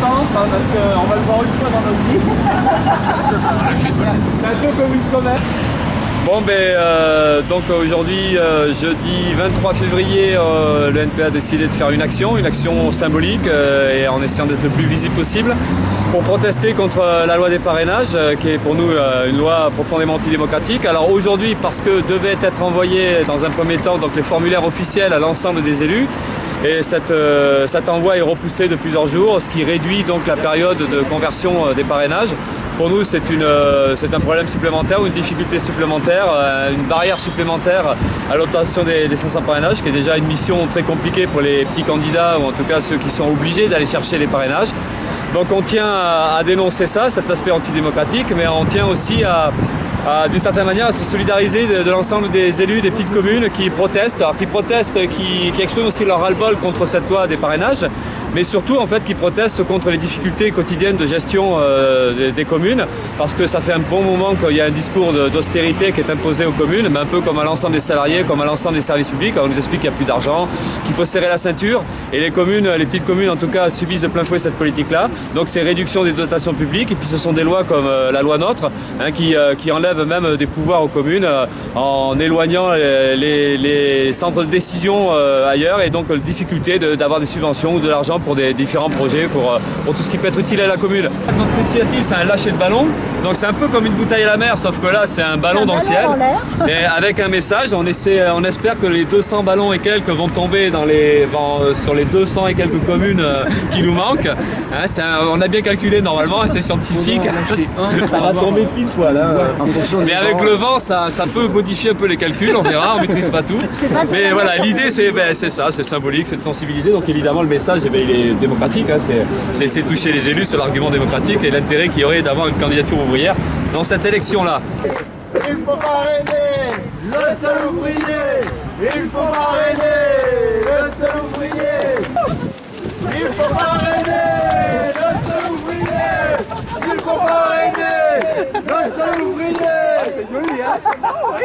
parce qu'on va le voir une fois dans notre vie. C'est un peu comme une comète. Bon ben euh, donc aujourd'hui euh, jeudi 23 février euh, le NPA a décidé de faire une action, une action symbolique et en essayant d'être le plus visible possible pour protester contre la loi des parrainages qui est pour nous une loi profondément antidémocratique. Alors aujourd'hui parce que devaient être envoyés dans un premier temps donc les formulaires officiels à l'ensemble des élus et cet envoi est repoussé de plusieurs jours, ce qui réduit donc la période de conversion des parrainages. Pour nous, euh, c'est un problème supplémentaire, une difficulté supplémentaire, euh, une barrière supplémentaire à l'obtention des, 500 parrainages, qui est déjà une mission très compliquée pour les petits candidats, ou en tout cas ceux qui sont obligés d'aller chercher les parrainages. Donc on tient à, dénoncer ça, cet aspect antidémocratique, mais on tient aussi à, d'une certaine manière à se solidariser de, l'ensemble des élus des petites communes qui protestent, alors qui protestent, qui, expriment aussi leur ras-le-bol contre cette loi des parrainages, mais surtout en fait qui protestent contre les difficultés quotidiennes de gestion euh, des, communes, parce que ça fait un bon moment qu'il y a un discours d'austérité qui est imposé aux communes, mais un peu comme à l'ensemble des salariés, comme à l'ensemble des services publics, on nous explique qu'il n'y a plus d'argent, qu'il faut serrer la ceinture, et les communes, les petites communes en tout cas, subissent de plein fouet cette politique-là, donc c'est réduction des dotations publiques, et puis ce sont des lois comme euh, la loi NOTRe, hein, qui, euh, qui enlèvent même des pouvoirs aux communes euh, en éloignant les, centres de décision euh, ailleurs et donc la difficulté d'avoir des subventions ou de l'argent pour des différents projets, pour, euh, pour, tout ce qui peut être utile à la commune. Notre initiative, c'est un lâcher de ballon. Donc c'est un peu comme une bouteille à la mer, sauf que là, c'est un ballon dans le ciel. Et avec un message, on, essaie, on espère que les 200 ballons et quelques vont tomber dans les, sur les 200 et quelques communes qui nous manquent. Hein, on a bien calculé normalement, c'est scientifique. Ça va tomber pile poil. Hein, mais avec le vent, ça, peut modifier un peu les calculs, on verra, on maîtrise pas tout. Mais voilà, l'idée ben, c'est ça, c'est symbolique, c'est de sensibiliser. Donc évidemment, le message, eh ben, il est démocratique, hein, c'est toucher les élus, c'est l'argument démocratique et l'intérêt qu'il y aurait d'avoir une candidature ouvrière dans cette élection-là. Il faut parrainer le seul ouvrier Il faut parrainer le seul ouvrier